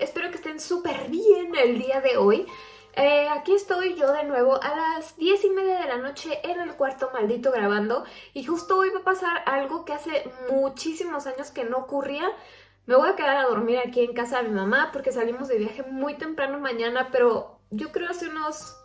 Espero que estén súper bien el día de hoy. Eh, aquí estoy yo de nuevo a las 10 y media de la noche en el cuarto maldito grabando y justo hoy va a pasar algo que hace muchísimos años que no ocurría. Me voy a quedar a dormir aquí en casa de mi mamá porque salimos de viaje muy temprano mañana, pero yo creo hace unos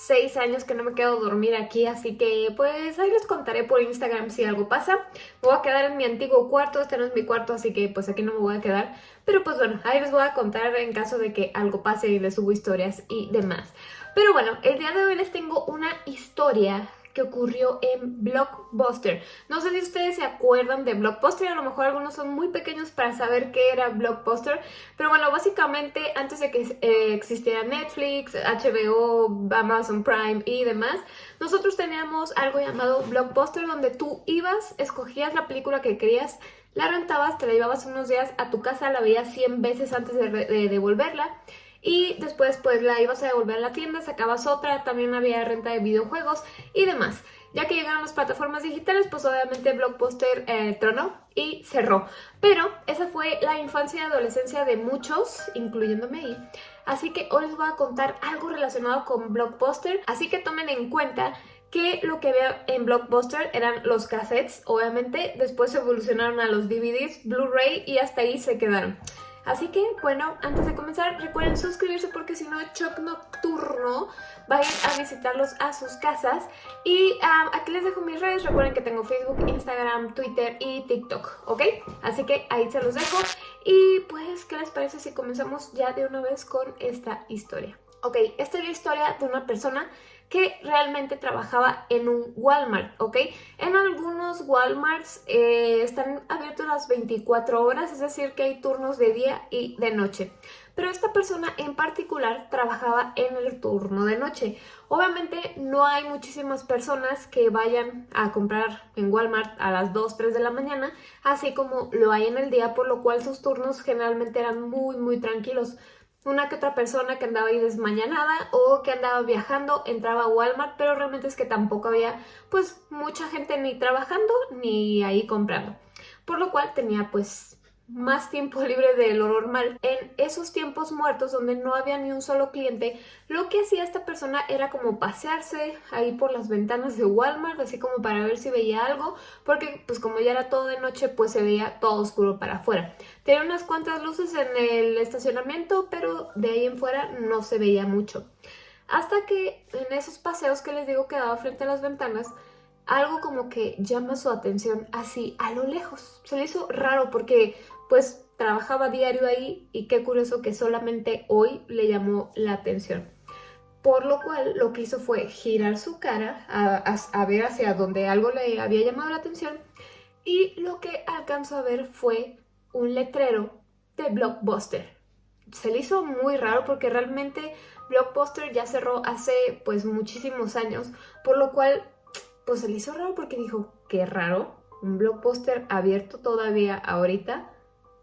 seis años que no me quedo dormir aquí, así que pues ahí les contaré por Instagram si algo pasa. Me voy a quedar en mi antiguo cuarto, este no es mi cuarto, así que pues aquí no me voy a quedar. Pero pues bueno, ahí les voy a contar en caso de que algo pase y les subo historias y demás. Pero bueno, el día de hoy les tengo una historia que ocurrió en Blockbuster. No sé si ustedes se acuerdan de Blockbuster, a lo mejor algunos son muy pequeños para saber qué era Blockbuster, pero bueno, básicamente antes de que eh, existiera Netflix, HBO, Amazon Prime y demás, nosotros teníamos algo llamado Blockbuster donde tú ibas, escogías la película que querías, la rentabas, te la llevabas unos días a tu casa, la veías 100 veces antes de, de devolverla y después pues la ibas a devolver a la tienda, sacabas otra, también había renta de videojuegos y demás. Ya que llegaron las plataformas digitales, pues obviamente Blockbuster eh, tronó y cerró. Pero esa fue la infancia y adolescencia de muchos, incluyéndome ahí. Así que hoy les voy a contar algo relacionado con Blockbuster. Así que tomen en cuenta que lo que había en Blockbuster eran los cassettes, obviamente. Después evolucionaron a los DVDs, Blu-ray y hasta ahí se quedaron. Así que, bueno, antes de comenzar, recuerden suscribirse porque si no, Choc Nocturno va a ir a visitarlos a sus casas. Y aquí les dejo mis redes, recuerden que tengo Facebook, Instagram, Twitter y TikTok, ¿ok? Así que ahí se los dejo. Y pues, ¿qué les parece si comenzamos ya de una vez con esta historia? Ok, esta es la historia de una persona que realmente trabajaba en un Walmart, ¿ok? En algunos Walmarts eh, están abiertos las 24 horas, es decir que hay turnos de día y de noche. Pero esta persona en particular trabajaba en el turno de noche. Obviamente no hay muchísimas personas que vayan a comprar en Walmart a las 2, 3 de la mañana, así como lo hay en el día, por lo cual sus turnos generalmente eran muy, muy tranquilos una que otra persona que andaba ahí desmañanada o que andaba viajando entraba a Walmart, pero realmente es que tampoco había pues mucha gente ni trabajando ni ahí comprando. Por lo cual tenía pues más tiempo libre de lo normal. En esos tiempos muertos donde no había ni un solo cliente, lo que hacía esta persona era como pasearse ahí por las ventanas de Walmart, así como para ver si veía algo, porque pues como ya era todo de noche, pues se veía todo oscuro para afuera. Tenía unas cuantas luces en el estacionamiento, pero de ahí en fuera no se veía mucho. Hasta que en esos paseos que les digo que daba frente a las ventanas, algo como que llama su atención así a lo lejos. Se le hizo raro porque pues trabajaba diario ahí y qué curioso que solamente hoy le llamó la atención. Por lo cual lo que hizo fue girar su cara a, ver hacia donde algo le había llamado la atención y lo que alcanzó a ver fue un letrero de Blockbuster. Se le hizo muy raro porque realmente Blockbuster ya cerró hace pues muchísimos años, por lo cual pues se le hizo raro porque dijo, qué raro, un blockbuster abierto todavía ahorita.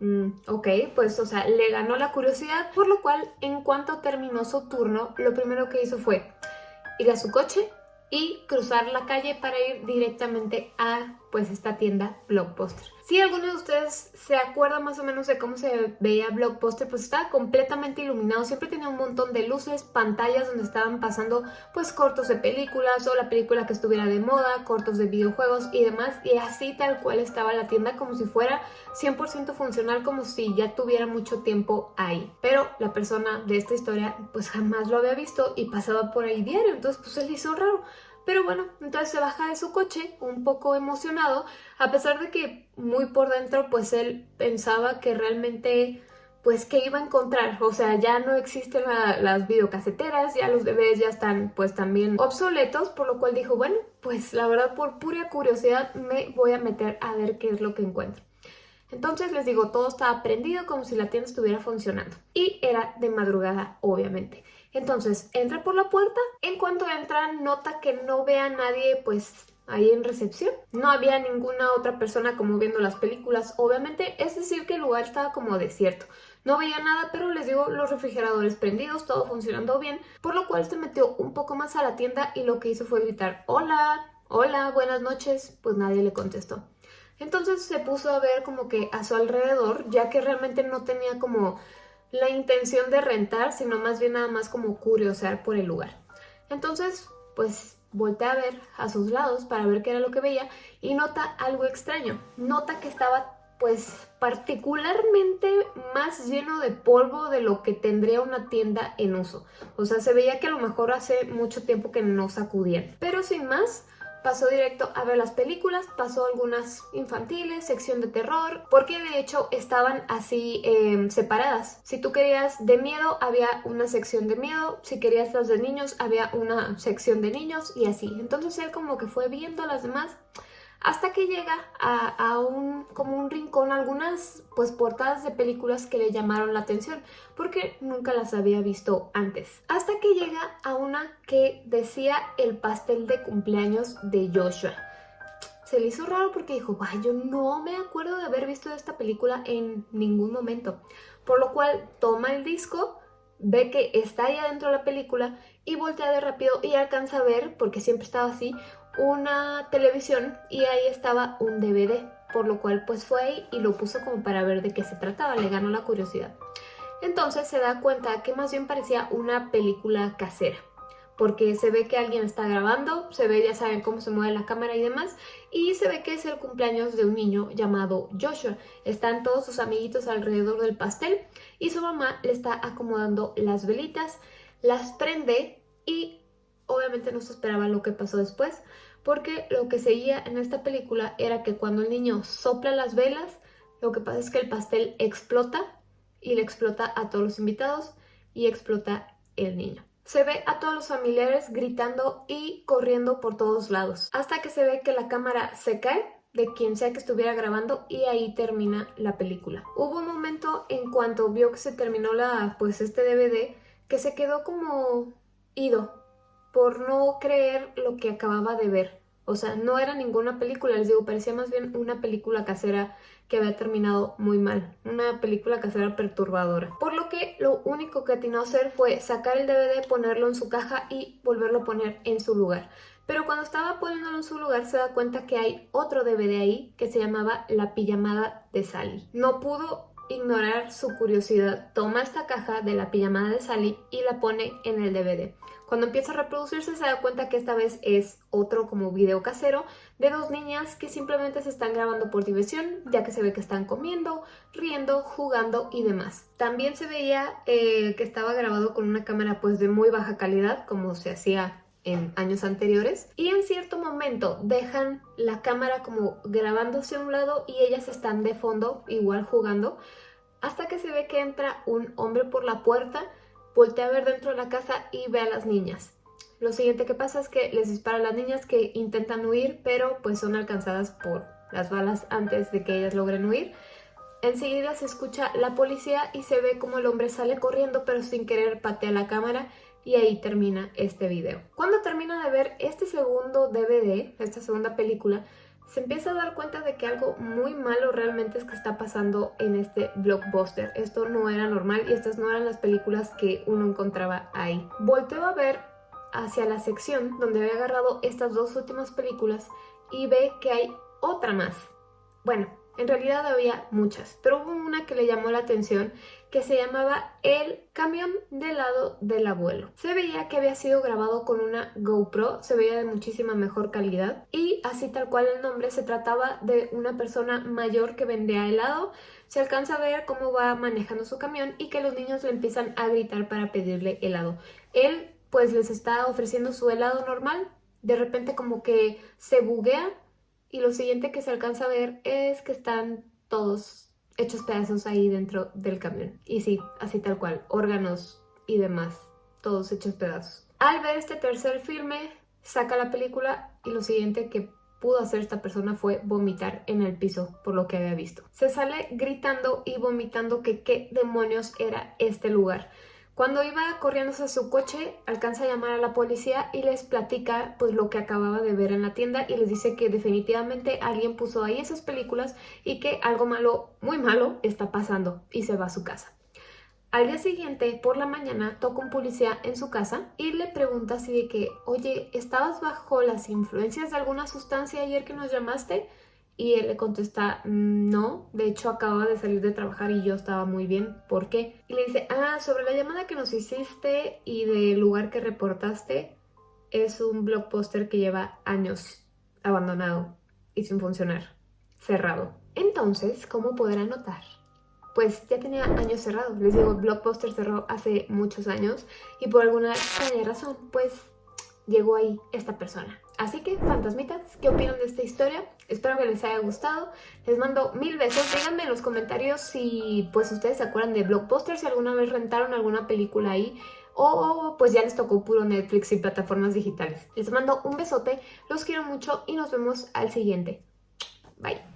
Mm, ok, pues o sea, le ganó la curiosidad, por lo cual en cuanto terminó su turno, lo primero que hizo fue ir a su coche y cruzar la calle para ir directamente a pues esta tienda Blockbuster. Si alguno de ustedes se acuerda más o menos de cómo se veía Blockbuster, pues estaba completamente iluminado, siempre tenía un montón de luces, pantallas donde estaban pasando pues cortos de películas o la película que estuviera de moda, cortos de videojuegos y demás, y así tal cual estaba la tienda como si fuera 100% funcional, como si ya tuviera mucho tiempo ahí. Pero la persona de esta historia pues jamás lo había visto y pasaba por ahí diario, entonces pues le hizo raro. Pero bueno, entonces se baja de su coche un poco emocionado, a pesar de que muy por dentro pues él pensaba que realmente pues que iba a encontrar, o sea, ya no existen las videocaseteras, ya los bebés ya están pues también obsoletos, por lo cual dijo, bueno, pues la verdad por pura curiosidad me voy a meter a ver qué es lo que encuentro. Entonces les digo, todo estaba prendido como si la tienda estuviera funcionando. Y era de madrugada, obviamente. Entonces, entra por la puerta. En cuanto entra, nota que no ve a nadie, pues, ahí en recepción. No había ninguna otra persona como viendo las películas, obviamente. Es decir, que el lugar estaba como desierto. No veía nada, pero les digo, los refrigeradores prendidos, todo funcionando bien. Por lo cual se metió un poco más a la tienda y lo que hizo fue gritar, hola, hola, buenas noches. Pues nadie le contestó. Entonces se puso a ver como que a su alrededor, ya que realmente no tenía como la intención de rentar, sino más bien nada más como curiosear por el lugar. Entonces, pues voltea a ver a sus lados para ver qué era lo que veía y nota algo extraño. Nota que estaba pues particularmente más lleno de polvo de lo que tendría una tienda en uso. O sea, se veía que a lo mejor hace mucho tiempo que no sacudían. Pero sin más, pasó directo a ver las películas, pasó algunas infantiles, sección de terror, porque de hecho estaban así em, separadas. Si tú querías de miedo, había una sección de miedo, si querías las de niños, había una sección de niños y así. Entonces él como que fue viendo las demás hasta que llega a, un, como un rincón, algunas pues portadas de películas que le llamaron la atención, porque nunca las había visto antes. Hasta que llega a una que decía el pastel de cumpleaños de Joshua. Se le hizo raro porque dijo, yo no me acuerdo de haber visto esta película en ningún momento. Por lo cual toma el disco, ve que está ahí adentro de la película y voltea de rápido y alcanza a ver, porque siempre estaba así, una televisión y ahí estaba un DVD, por lo cual pues fue ahí y lo puso como para ver de qué se trataba, le ganó la curiosidad. Entonces se da cuenta que más bien parecía una película casera, porque se ve que alguien está grabando, se ve, ya saben cómo se mueve la cámara y demás, y se ve que es el cumpleaños de un niño llamado Joshua. Están todos sus amiguitos alrededor del pastel y su mamá le está acomodando las velitas, las prende y obviamente no se esperaba lo que pasó después, porque lo que seguía en esta película era que cuando el niño sopla las velas, lo que pasa es que el pastel explota y le explota a todos los invitados y explota el niño. Se ve a todos los familiares gritando y corriendo por todos lados, hasta que se ve que la cámara se cae de quien sea que estuviera grabando y ahí termina la película. Hubo un momento en cuanto vio que se terminó la, pues este DVD que se quedó como ido por no creer lo que acababa de ver. O sea, no era ninguna película, les digo, parecía más bien una película casera que había terminado muy mal. Una película casera perturbadora. Por lo que lo único que atinó a hacer fue sacar el DVD, ponerlo en su caja y volverlo a poner en su lugar. Pero cuando estaba poniéndolo en su lugar se da cuenta que hay otro DVD ahí que se llamaba La pijamada de Sally. No pudo ignorar su curiosidad. Toma esta caja de la pijamada de Sally y la pone en el DVD. Cuando empieza a reproducirse se da cuenta que esta vez es otro como video casero de dos niñas que simplemente se están grabando por diversión, ya que se ve que están comiendo, riendo, jugando y demás. También se veía eh, que estaba grabado con una cámara pues de muy baja calidad, como se hacía en años anteriores y en cierto momento dejan la cámara como grabándose a un lado y ellas están de fondo igual jugando hasta que se ve que entra un hombre por la puerta voltea a ver dentro de la casa y ve a las niñas. Lo siguiente que pasa es que les dispara a las niñas que intentan huir, pero pues son alcanzadas por las balas antes de que ellas logren huir. Enseguida se escucha la policía y se ve como el hombre sale corriendo pero sin querer patea la cámara y ahí termina este video. Cuando termina de ver este segundo DVD, esta segunda película, se empieza a dar cuenta de que algo muy malo realmente es que está pasando en este blockbuster. Esto no era normal y estas no eran las películas que uno encontraba ahí. Volteo a ver hacia la sección donde había agarrado estas dos últimas películas y ve que hay otra más. Bueno, en realidad había muchas, pero hubo una que le llamó la atención que se llamaba El camión de lado del abuelo. Se veía que había sido grabado con una GoPro, se veía de muchísima mejor calidad y así tal cual el nombre se trataba de una persona mayor que vendía helado. Se alcanza a ver cómo va manejando su camión y que los niños le empiezan a gritar para pedirle helado. Él pues les está ofreciendo su helado normal, de repente como que se buguea y lo siguiente que se alcanza a ver es que están todos hechos pedazos ahí dentro del camión. Y sí, así tal cual, órganos y demás, todos hechos pedazos. Al ver este tercer filme, saca la película y lo siguiente que pudo hacer esta persona fue vomitar en el piso por lo que había visto. Se sale gritando y vomitando que qué demonios era este lugar. Cuando iba corriendo a su coche, alcanza a llamar a la policía y les platica pues lo que acababa de ver en la tienda y les dice que definitivamente alguien puso ahí esas películas y que algo malo, muy malo, está pasando y se va a su casa. Al día siguiente, por la mañana, toca un policía en su casa y le pregunta así de que, oye, ¿estabas bajo las influencias de alguna sustancia ayer que nos llamaste? Y él le contesta, mm, no, de hecho acababa de salir de trabajar y yo estaba muy bien, ¿por qué? Y le dice, ah, sobre la llamada que nos hiciste y del lugar que reportaste, es un blockbuster que lleva años abandonado y sin funcionar, cerrado. Entonces, ¿cómo podrán notar? Pues ya tenía años cerrado. Les digo, Blockbuster cerró hace muchos años y por alguna extraña razón, pues llegó ahí esta persona. Así que, fantasmitas, ¿qué opinan de esta historia? Espero que les haya gustado. Les mando mil besos. Díganme en los comentarios si pues ustedes se acuerdan de Blockbuster, si alguna vez rentaron alguna película ahí o pues ya les tocó puro Netflix y plataformas digitales. Les mando un besote, los quiero mucho y nos vemos al siguiente. Bye.